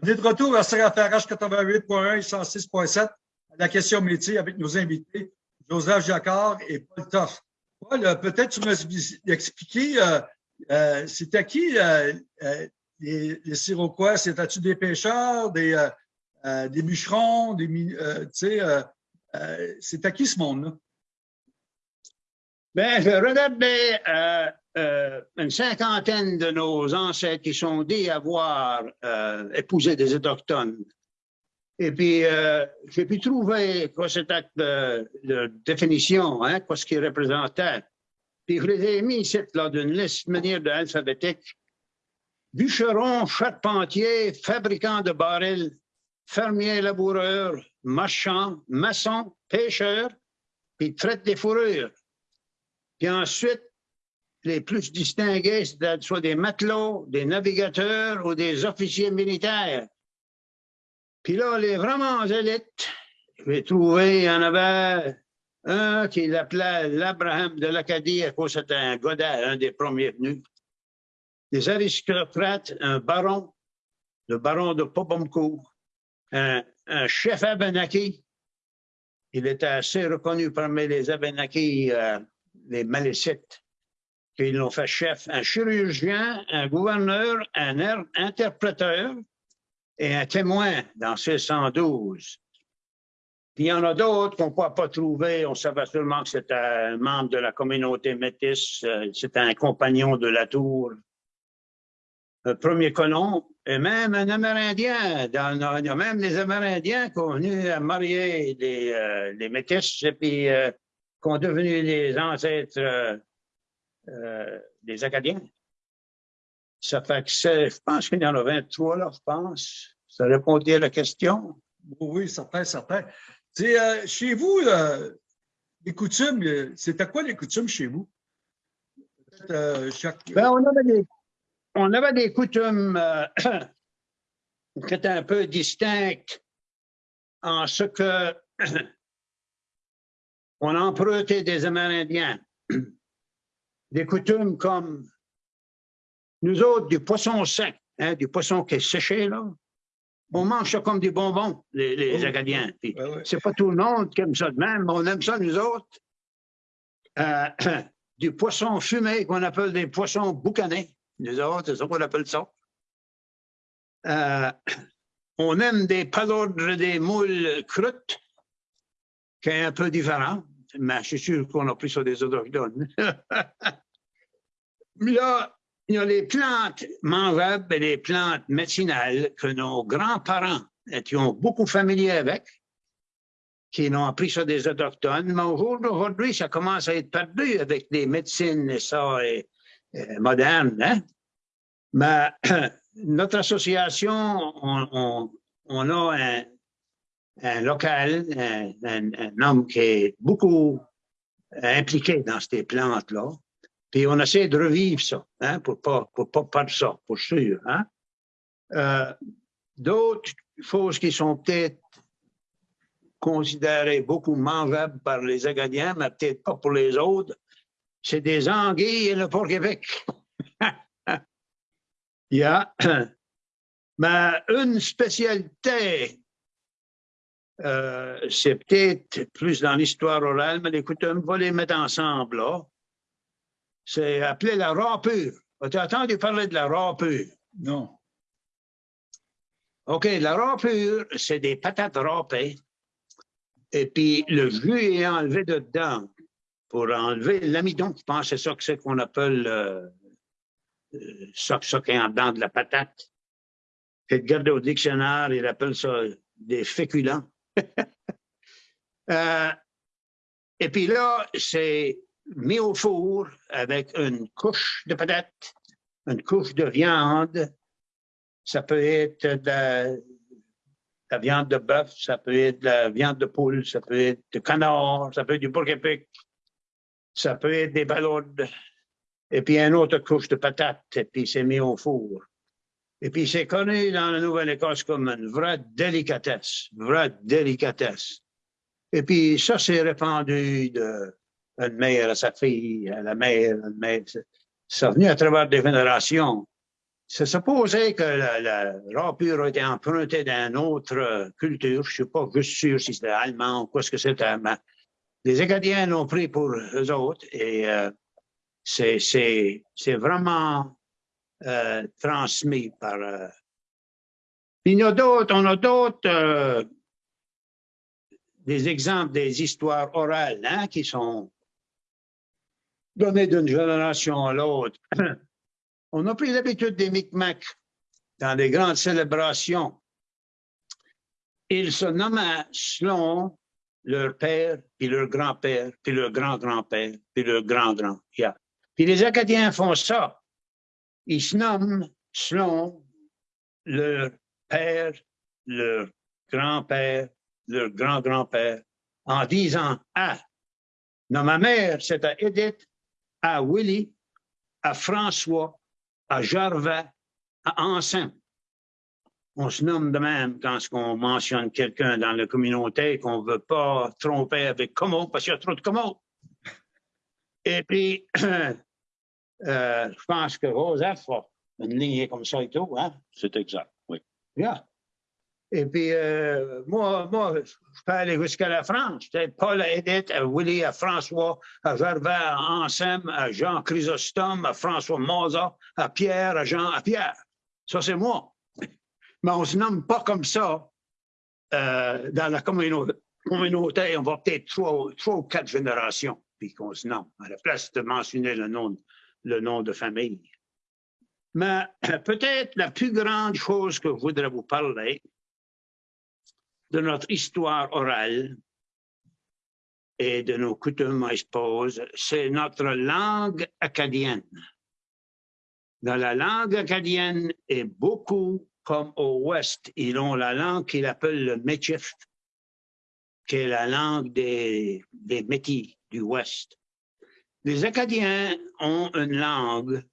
On est de retour à CRFRH 88.1 et 106.7 la question métier avec nos invités, Joseph Jacquard et Paul Toff. Paul, euh, peut-être tu m'as expliqué, euh, euh, qui les, les Siroquois? C'était-tu des pêcheurs, des, des bûcherons, des, tu sais, c'était qui ce monde-là? Bien, je regardais une cinquantaine de nos ancêtres qui sont dits avoir épousé des Autochtones. Et puis, euh, j'ai pu trouver quoi c'était de, définition, hein, quoi ce qu'il représentait. Puis, je les ai mis ici, là, d'une liste manière de alphabétique. Bûcheron, charpentier, fabricant de barils, fermier laboureur, marchand, maçon, pêcheur, puis traite des fourrures. Puis ensuite, les plus distingués, soit des matelots, des navigateurs ou des officiers militaires. Puis là, les vraiment élites, j'ai trouvé, il y en avait un qui l'appelait l'Abraham de l'Acadie, à cause c'était un godet, un des premiers venus. Des aristocrates, un baron, le baron de Popomcourt, un, chef Abenaki. Il était assez reconnu parmi les Abenaki, euh, les Malécites, qu'ils l'ont fait chef. Un chirurgien, un gouverneur, un er, interpréteur, et un témoin dans 612. Puis il y en a d'autres qu'on ne peut pas trouver. On savait seulement que c'était un membre de la communauté métisse, euh, c'était un compagnon de la tour. Le premier colon, et même un Amérindien. Il y a même des Amérindiens qui ont venu à marier les, euh, métisses et puis euh, qui ont devenu les ancêtres des Acadiens. Ça fait que je pense qu'il y en a 23 là, je pense. Ça répondait à la question? Oui, certain, certain. Euh, chez vous, euh, les coutumes, euh, c'était quoi les coutumes chez vous? Ben, on, avait des, on, avait des, coutumes qui étaient un peu distinctes en ce que on empruntait des Amérindiens. Des coutumes comme nous autres, du poisson sec, hein, du poisson qui est séché, là, on mange ça comme des bonbons, les, les oh. Acadiens. C'est pas tout le monde qui aime ça de même, mais on aime ça, nous autres. Euh, du poisson fumé qu'on appelle des poissons boucanés. Nous autres, c'est ça qu'on appelle ça. Euh, on aime des palodres, des moules croûtes, qui est un peu différent, mais je suis sûr qu'on a pris ça des autochtones. là, il y a les plantes mangeables et les plantes médicinales que nos grands-parents étaient beaucoup familiers avec, qui ont appris ça des autochtones, mais aujourd'hui, ça commence à être perdu avec des médecines ça, modernes. Hein? Mais notre association, on, a un, local, un, homme qui est beaucoup impliqué dans ces plantes-là. Puis on essaie de revivre ça, hein, pour pas, pour pas perdre ça, pour sûr. Hein. Euh, D'autres choses qui sont peut-être considérées beaucoup mangeables par les Acadiens, mais peut-être pas pour les autres, c'est des anguilles et le porc-épic. Il y a mais une spécialité, euh, c'est peut-être plus dans l'histoire orale, mais écoutez, on va les mettre ensemble là c'est appelé la râpure. As-tu entendu parler de la râpure? Non. OK, la râpure, c'est des patates râpées. Et puis, le jus est enlevé dedans pour enlever l'amidon. Je pense que c'est ça que c'est qu'on appelle euh, ça, ça qui est en dedans de la patate. Garder au dictionnaire, il appelle ça des féculents. euh, et puis là, c'est mis au four avec une couche de patates, une couche de viande. Ça peut être de la, viande de bœuf, ça peut être de la viande de poule, ça peut être de canard, ça peut être du porc ça peut être des ballades. Et puis une autre couche de patates, et puis c'est mis au four. Et puis c'est connu dans la Nouvelle-Écosse comme une vraie délicatesse, vraie délicatesse. Et puis ça, c'est répandu de une mère à sa fille, à la mère, une mère. C'est venu à travers des générations. c'est supposé que la, la rapure a été empruntée d'une autre culture. Je suis pas juste sûr si c'était allemand ou quoi ce que c'était, mais les Acadiens l'ont pris pour eux autres et euh, c'est vraiment euh, transmis par... Euh, il y a d'autres, on a d'autres euh, des exemples des histoires orales hein, qui sont données d'une génération à l'autre. On a pris l'habitude des Micmacs dans les grandes célébrations. Ils se nommaient selon leur père, puis leur grand-père, puis leur grand-grand-père, puis leur grand-grand. Yeah. Puis les Acadiens font ça. Ils se nomment selon leur père, leur grand-père, leur grand-grand-père, en disant Ah, non, ma mère, c'est à Edith, à Willy, à François, à Gervais, à Anselme. On se nomme de même quand on mentionne quelqu'un dans la communauté qu'on ne veut pas tromper avec comment, parce qu'il y a trop de comment. Et puis, euh, je pense que Joseph a une lignée comme ça et tout. Hein? C'est exact, oui. Yeah. Et puis, euh, moi, moi, je peux aller jusqu'à la France. Paul à Edith, à Willy, à François, à Gervais, à Anselme, à Jean Chrysostome, à François Maza, à Pierre, à Jean, à Pierre. Ça, c'est moi. Mais on ne se nomme pas comme ça euh, dans la communauté. communauté. On va peut-être trois, trois, ou quatre générations, puis qu'on se nomme, à la place de mentionner le nom, le nom de famille. Mais peut-être la plus grande chose que je voudrais vous parler, de notre histoire orale et de nos coutumes, I c'est notre langue acadienne. Dans la langue acadienne, et beaucoup comme au Ouest, ils ont la langue qu'ils appellent le Métif, qui est la langue des, des Métis du Ouest. Les Acadiens ont une langue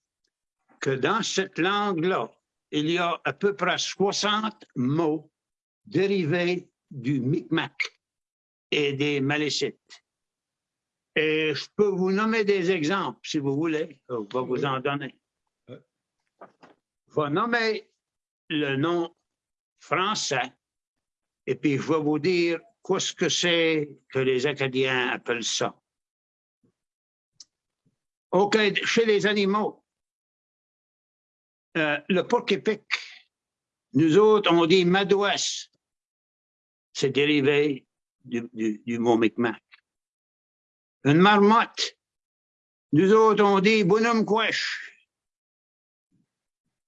que dans cette langue-là, il y a à peu près 60 mots dérivés du Micmac et des Malécites. Et je peux vous nommer des exemples, si vous voulez. Je vais vous en donner. Je vais nommer le nom français et puis je vais vous dire qu'est-ce que c'est que les Acadiens appellent ça. OK, chez les animaux, euh, le porc-épic, nous autres, on dit madouesse c'est dérivé du, mot Micmac. Une marmotte, nous autres, on dit bonhomme couche.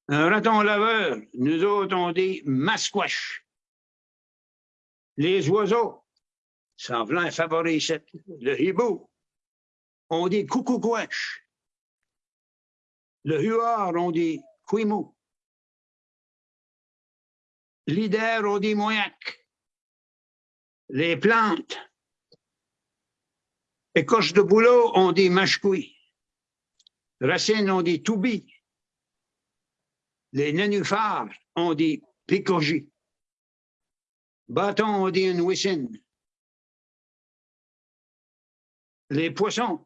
Un raton laveur, nous autres, on dit masquache. Les oiseaux, semblant favoriser le hibou, on dit coucou-couche. Le huard, on dit quimou. L'idère, on dit moyac les plantes. Écorche de boulot, on dit machkoui. Racine, on dit toubi. Les nénuphars, on dit picogi. Bâton, on dit une. Les poissons,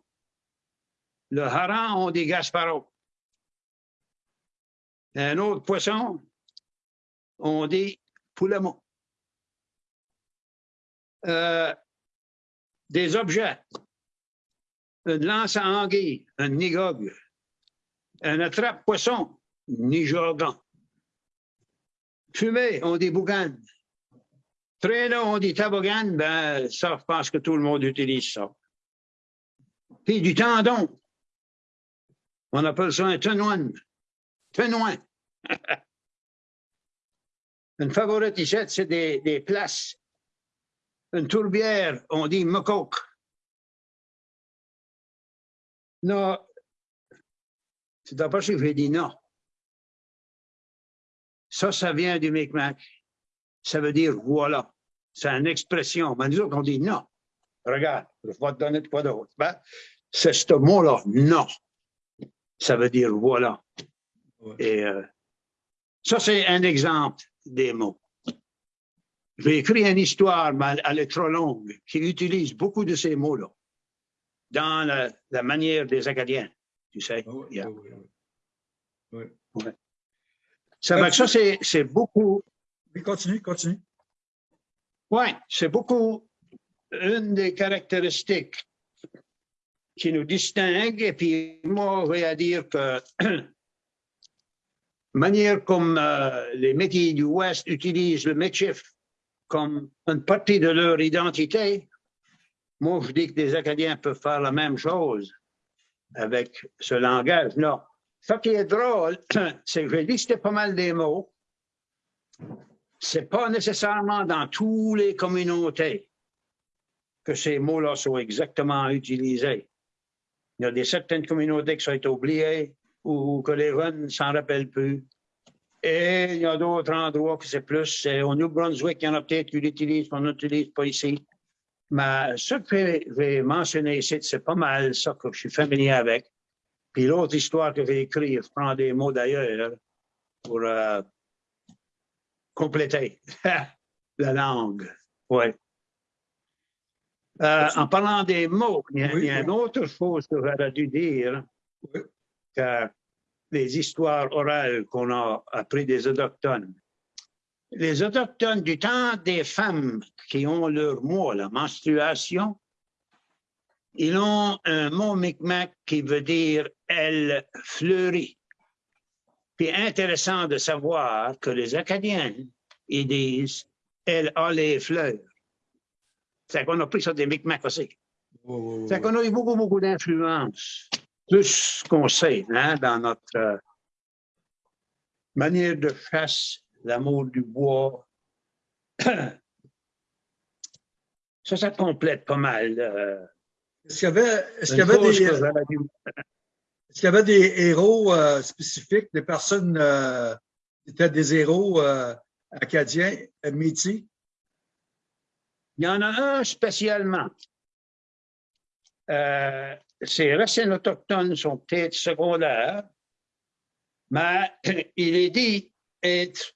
le hareng, on dit gasparo. Un autre poisson, on dit poulamon. Euh, des objets, une lance à anguille, un nigog, un attrape-poisson, nijogan. Fumée, on dit bougan. Traîneau, on dit toboggan, ben, ça, je pense que tout le monde utilise ça. Puis du tendon, on appelle ça un tenoin. Tenoin. Une favorite ici, c'est des, des places une tourbière, on dit mocoque. Non, c'est d'abord que j'ai dit non. Ça, ça vient du Micmac. Ça veut dire voilà. C'est une expression. Mais nous autres, on dit non. Regarde, je vais te donner de quoi d'autre. Ben, c'est ce mot-là, non. Ça veut dire voilà. Et euh, ça, c'est un exemple des mots. J'ai écrit une histoire, mais elle est trop longue, qui utilise beaucoup de ces mots-là dans la, manière des Acadiens, tu sais. oui, oui, Ça, fait que ça c'est c'est beaucoup. Oui, continue, continue. Oui, c'est beaucoup une des caractéristiques qui nous distingue. Et puis, moi, je vais dire que manière comme euh, les métiers du Ouest utilisent le métier comme une partie de leur identité, moi, je dis que les Acadiens peuvent faire la même chose avec ce langage. Non. Ce qui est drôle, c'est que j'ai listé pas mal des mots. C'est pas nécessairement dans toutes les communautés que ces mots-là sont exactement utilisés. Il y a des certaines communautés qui sont oubliées ou que les jeunes ne s'en rappellent plus. Et il y a d'autres endroits que c'est plus. Au New Brunswick, il y en a peut-être qui l'utilisent, qu'on n'utilise pas ici. Mais ce que j'ai mentionné ici, c'est pas mal ça que je suis familier avec. Puis l'autre histoire que j'ai écrite, je prends des mots d'ailleurs pour euh, compléter la langue. Ouais. Euh, en parlant des mots, il y a, une autre chose que j'aurais dû dire, que les histoires orales qu'on a apprises des autochtones. Les autochtones du temps des femmes qui ont leur mois, la menstruation, ils ont un mot micmac qui veut dire « elle fleurit ». Puis intéressant de savoir que les Acadiens, ils disent « elle a les fleurs ». C'est qu'on a pris ça des Micmacs aussi. C'est qu'on a eu beaucoup, beaucoup d'influence. Plus qu'on sait, hein, dans notre euh, manière de chasse, l'amour du bois. ça, ça complète pas mal. Euh, est-ce qu'il y avait, est-ce qu'il y avait des, est-ce qu'il y avait des héros euh, spécifiques, des personnes qui étaient des héros acadiens, métis? Il y en a un spécialement. Euh, ces racines autochtones sont peut-être secondaires, mais il est dit être,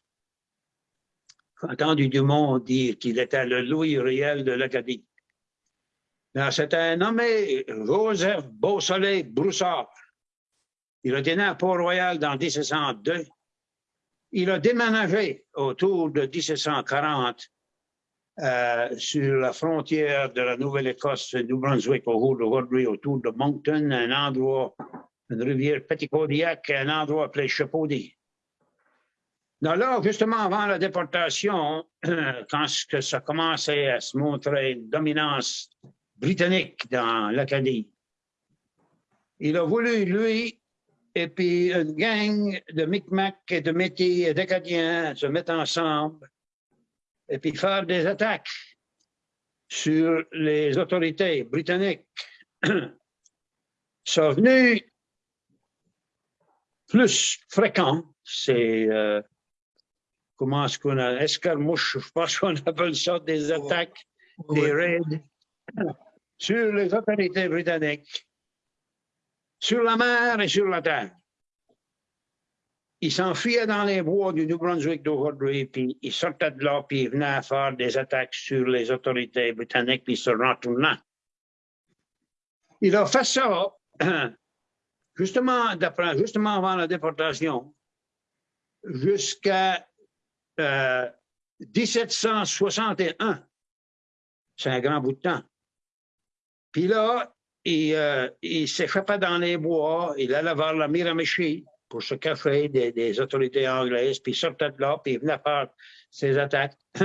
entendu du monde dire qu'il était le Louis réel de l'Acadie. C'était un nommé Joseph Beausoleil Broussard. Il a né à Port-Royal dans 1702. Il a déménagé autour de 1740 euh, sur la frontière de la Nouvelle-Écosse, New Brunswick, aujourd'hui, autour de Moncton, un endroit, une rivière Petitcodiac, un endroit appelé Chapaudy. là, justement, avant la déportation, quand ça commençait à se montrer une dominance britannique dans l'Acadie, il a voulu, lui, et puis une gang de Micmacs et de Métis et d'Acadiens se mettre ensemble et puis faire des attaques sur les autorités britanniques sont venus plus fréquents. C'est, euh, comment est-ce qu'on a, escarmouche, je pense qu'on appelle ça des attaques, des raids sur les autorités britanniques, sur la mer et sur la terre. Il s'enfuyait dans les bois du New Brunswick d'aujourd'hui, puis il sortait de là, puis il venait faire des attaques sur les autorités britanniques, puis il se retournait. Il a fait ça justement, justement avant la déportation, jusqu'à 1761. Euh, C'est un grand bout de temps. Puis là, il, euh, il s'échappait dans les bois, il allait vers la Miramichi, pour se cacher des, autorités anglaises, puis sortait de là, puis il venait faire ses attaques.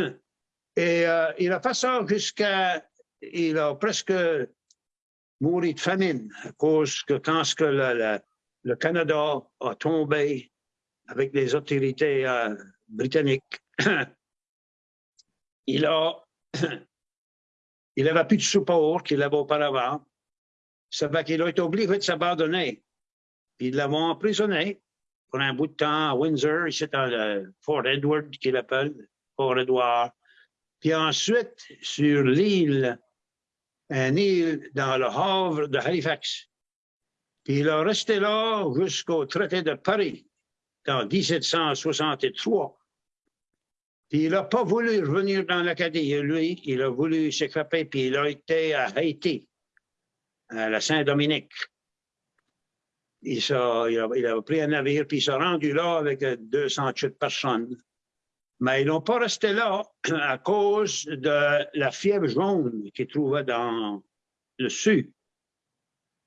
Et euh, il a fait ça jusqu'à... Il a presque mouru de famine à cause que quand que le, Canada a tombé avec les autorités euh, britanniques, il a... il n'avait plus de support qu'il avait auparavant. Ça fait qu'il a été obligé de s'abandonner ils l'ont emprisonné pour un bout de temps à Windsor, ici dans Fort Edward, qu'il appelle, Fort Edward. Puis ensuite, sur l'île, une île dans le Havre de Halifax. Puis il a resté là jusqu'au traité de Paris, en 1763. Puis il n'a pas voulu revenir dans l'Acadie. Lui, il a voulu s'échapper, puis il a été à Haïti, à la Saint-Dominique. Il, il, a- pris un navire, puis il s'est rendu là avec euh, 208 personnes. Mais ils n'ont pas resté là à cause de la fièvre jaune qu'ils trouvaient dans le sud.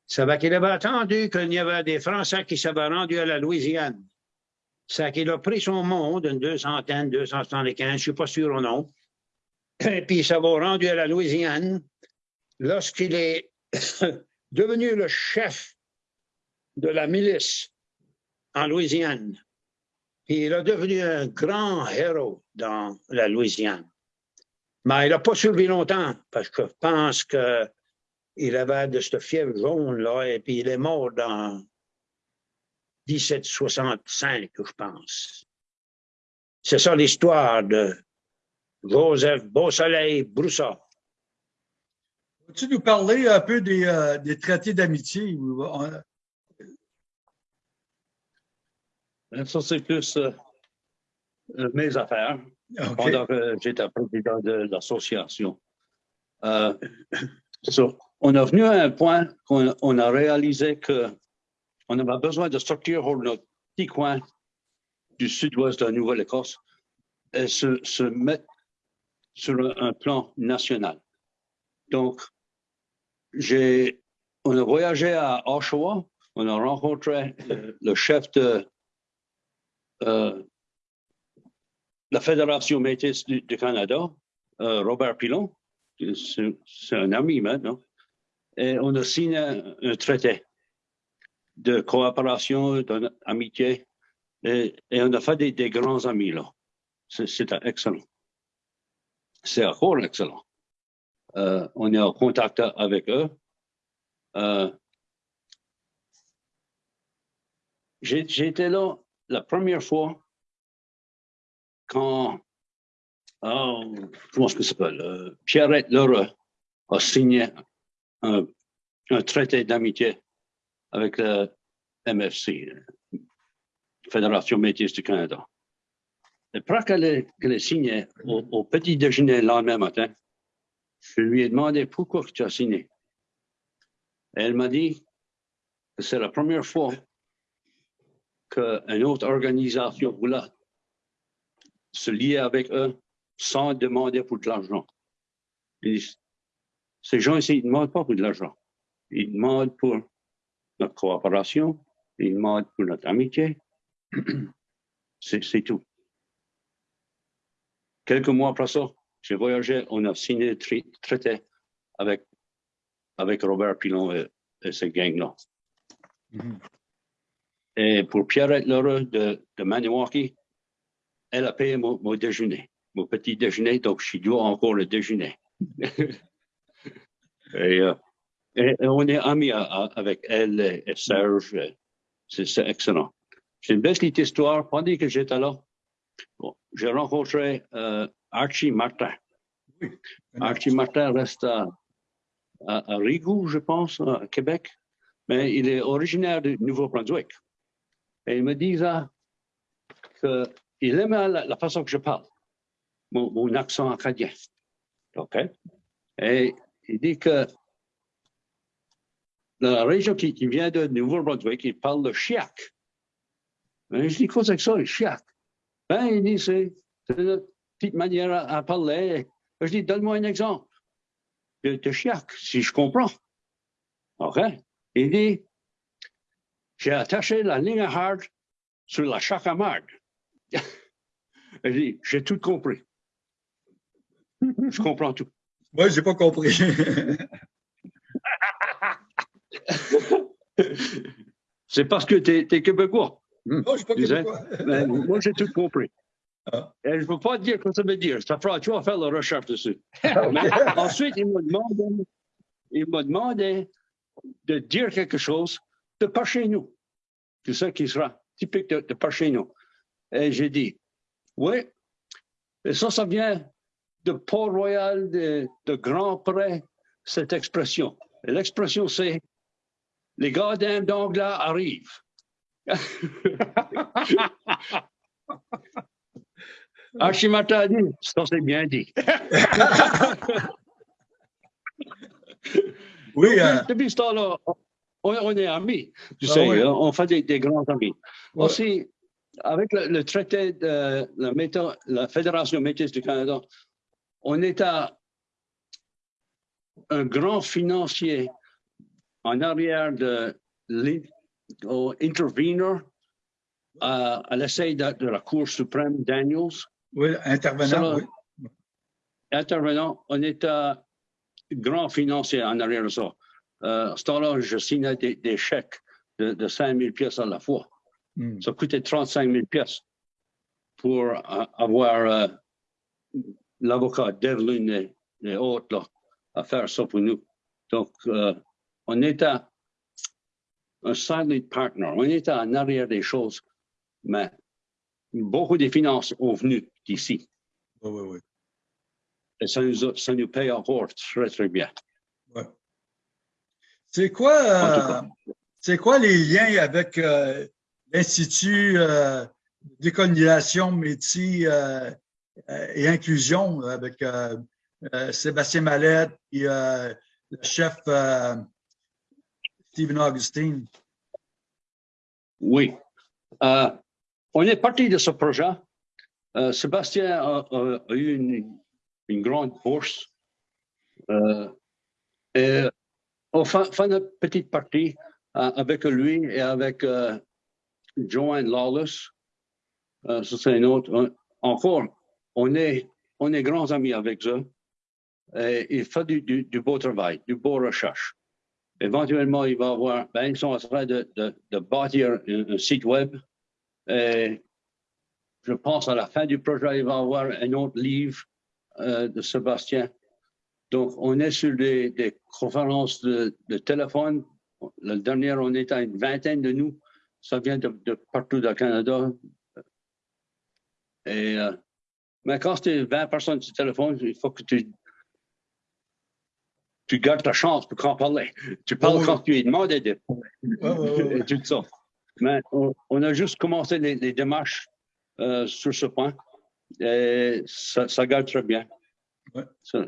Ça va qu'il avait attendu qu'il y avait des Français qui s'avaient rendus à la Louisiane. Ça qu'il a pris son monde, une deux centaines, 275, je ne suis pas sûr ou non. Et puis il s'est rendu à la Louisiane. Lorsqu'il est devenu le chef de la milice en Louisiane, il est devenu un grand héros dans la Louisiane. Mais il n'a pas survécu longtemps parce que je pense qu'il avait de cette fièvre jaune-là et puis il est mort dans 1765, je pense. C'est ça l'histoire de Joseph Beausoleil Broussard. Peux-tu nous parler un peu des, euh, des traités d'amitié? ou, euh, Ben, Ça, c'est plus euh, euh, mes affaires OK. pendant que j'étais président de l'association. Euh, so, on est venu à un point qu'on on a réalisé que on avait besoin de sortir de notre petit coin du sud-ouest de la Nouvelle-Écosse et se, se mettre sur un, plan national. Donc, j'ai, on a voyagé à Oshawa, on a rencontré euh, le chef de euh, la Fédération métis du, Canada, euh, Robert Pilon, c'est un ami maintenant, et on a signé un, traité de coopération, d'amitié, et, on a fait des, grands amis là. C'était excellent. C'est encore excellent. Euh, on est en contact avec eux. Euh, J'étais là la première fois quand, oh, comment est-ce que ça s'appelle, euh, Pierrette Lheureux a signé un, traité d'amitié avec le MFC, euh, Fédération métis du Canada. Et après qu'elle ait, signé au, au petit déjeuner le lendemain matin, je lui ai demandé pourquoi tu as signé. Et elle m'a dit que c'est la première fois qu'une autre organisation voulait se lier avec eux sans demander pour de l'argent. Ces gens ici, ils ne demandent pas pour de l'argent. Ils demandent pour notre coopération, ils demandent pour notre amitié. C'est tout. Quelques mois après ça, j'ai voyagé, on a signé le traité avec, avec Robert Pilon et, et ces gangs-là. Mhm. Et pour Pierrette Lheureux de, de Maniwaki, elle a payé mon, mon déjeuner, mon petit déjeuner, donc je dois encore le déjeuner. et, euh, et- et on est amis à- à- avec elle et, et Serge. C'est c'est excellent. J'ai une belle petite histoire. Pendant que j'étais là, bon, j'ai rencontré euh, Archie Martin. Archie Martin reste à, à, je pense, à Québec, mais il est originaire du Nouveau-Brunswick. Et il me disait qu'il aimait la, la façon que je parle, mon, accent acadien. OK? Et il dit que la région qui, qui vient de Nouveau-Brunswick, il parle le chiac. Mais je dis, c'est que ça, le chiac? Ben, il dit, c'est une petite manière à, à parler. Je dis, donne-moi un exemple de, de chiac, si je comprends. OK? Il dit, j'ai attaché la ligne à hard sur la chaque à marde. Je dis, j'ai tout compris. Je comprends tout. Moi, je n'ai pas compris. C'est parce que tu es, québécois. non, je pas. Mais moi, j'ai tout compris. Ah. Et je ne peux pas te dire ce que ça veut dire. Ça fera, tu vas faire la recherche dessus. Mais ensuite, il m'a demandé, il m'a demandé de dire quelque chose de par chez nous. C'est ça qui sera typique de, de par chez nous. Et j'ai dit, oui, et ça, ça vient de Port-Royal, de, de Grand Pré, cette expression. Et l'expression, c'est les gardiens d'anglais arrivent. Archimata a dit, ça c'est bien dit. Oui, euh, Depuis ce temps-là, on, on est amis, tu Ah sais, on fait des, des grands amis. Ouais. Aussi, avec le, le traité de la, Fédération métis du Canada, on est à un grand financier en arrière de l'in- au intervenor à, à l'essai de, de la Cour suprême Daniels. Oui, intervenant, oui. Intervenant, on est à grand financier en arrière de ça. Euh, à ce temps-là, je signais des, des chèques de, de 5 000 pièces à la fois. Hmm. Ça coûtait 35 000 pièces pour euh, avoir euh, l'avocat Devlin et, autres là, à faire ça pour nous. Donc, on était un silent partner. On était en arrière des choses, mais beaucoup des finances ont venu d'ici. Oui, oui, oui. Et ça nous, a- ça nous paye encore très, très bien. C'est quoi, euh, c'est quoi les liens avec euh, l'Institut euh, décolonisation, métier et inclusion avec Sébastien Mallette et le chef Stephen Augustine? Oui. Euh, on est parti de ce projet. Euh, Sébastien a, a- a eu une, une grande bourse. Euh, et fait, fait notre petite partie euh, avec lui et avec euh, Joanne Lawless. Euh, c'est un autre. Encore, on est, on est grands amis avec eux. Et il fait du, beau travail, du beau recherche. Éventuellement, il va avoir, ben, ils sont en train de, de, de bâtir un, un site web. Et je pense à la fin du projet, il va avoir un autre livre euh, de Sébastien. Donc, on est sur des, des conférences de, de téléphone. La dernière, on est à une vingtaine de nous. Ça vient de, de partout dans le Canada. Et, euh, mais quand c'est 20 personnes sur téléphone, il faut que tu, tu gardes ta chance pour en parler. Tu parles quand tu es demandé de et tout ça. Mais on, on a juste commencé les, les démarches euh, sur ce point. Et ça, ça garde très bien.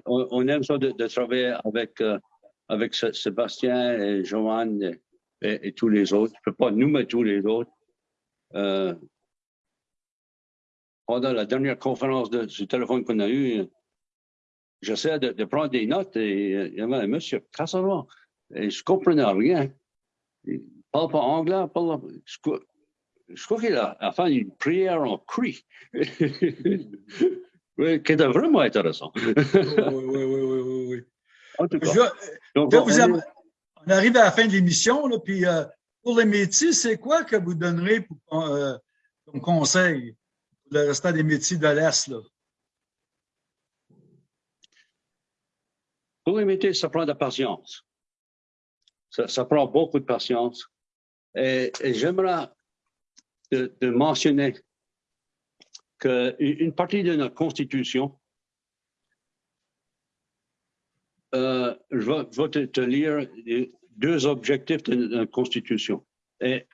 On, aime ça de, travailler avec, euh, avec Sé- Sébastien et Joanne et, tous les autres. Je ne peux pas nous mettre tous les autres. Euh, pendant la dernière conférence de, téléphone qu'on a eue, j'essaie de, prendre des notes et euh, il y avait un monsieur Cassara et je comprenais rien. Il parle pas anglais, parle, je, je crois qu'il a, a fait une prière en cri. qui était vraiment intéressant. Oui, oui, oui, oui, oui, oui, oui. en tout cas, Je- donc, Là, on vous arrive à la fin de l'émission, puis euh, pour les métiers, c'est quoi que vous donnerez pour, euh, comme conseil pour le restant des métiers de l'Est? Pour les métiers, ça prend de la patience. Ça, ça prend beaucoup de patience. Et, et j'aimerais de, de mentionner qu'une une partie de notre Constitution, euh, je vais, te, lire deux objectifs de notre Constitution. Et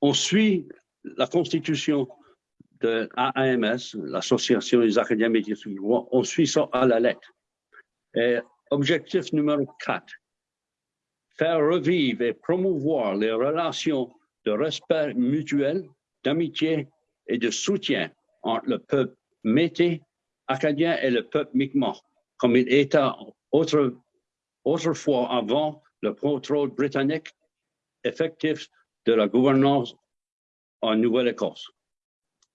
on suit la Constitution de AAMS, l'Association des académies du droit, on suit ça à la lettre. Et objectif numéro 4, faire revivre et promouvoir les relations de respect mutuel, d'amitié et de soutien entre le peuple métis acadien et le peuple mi'kmaq, comme il était autre- autrefois avant le contrôle britannique effectif de la gouvernance en Nouvelle-Écosse.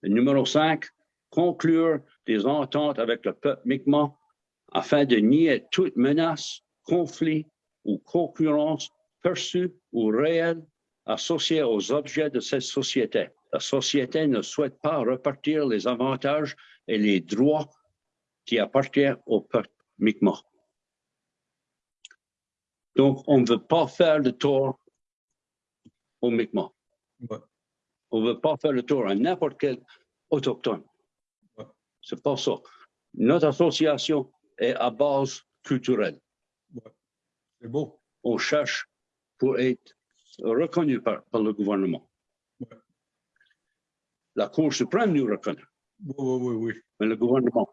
Le numéro 5, conclure des ententes avec le peuple mi'kmaq afin de nier toute menace, conflit ou concurrence perçue ou réelle associée aux objets de cette société. La société ne souhaite pas repartir les avantages et les droits qui appartiennent au peuple mi'kmaq. Donc, on ne veut pas faire le tort au mi'kmaq. Ouais. On ne veut pas faire le tort à n'importe quel autochtone. Ouais. C'est pas ça. Notre association est à base culturelle. C'est beau. On cherche pour être reconnu par, par le gouvernement. La Cour suprême nous reconnaît, Oui, oui, oui, oui. mais le gouvernement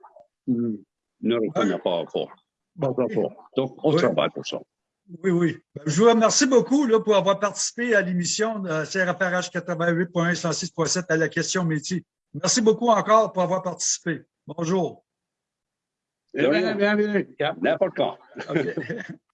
hmm, ne reconnaît pas encore. Pas encore. Donc, on travaille pour ça. Oui, oui. Ben, Je vous remercie beaucoup là, pour avoir participé à l'émission de CRFRH 88.1 106.7 à la question métier. Merci beaucoup encore pour avoir participé. Bonjour. Rien. Bienvenue. N'importe quand. OK.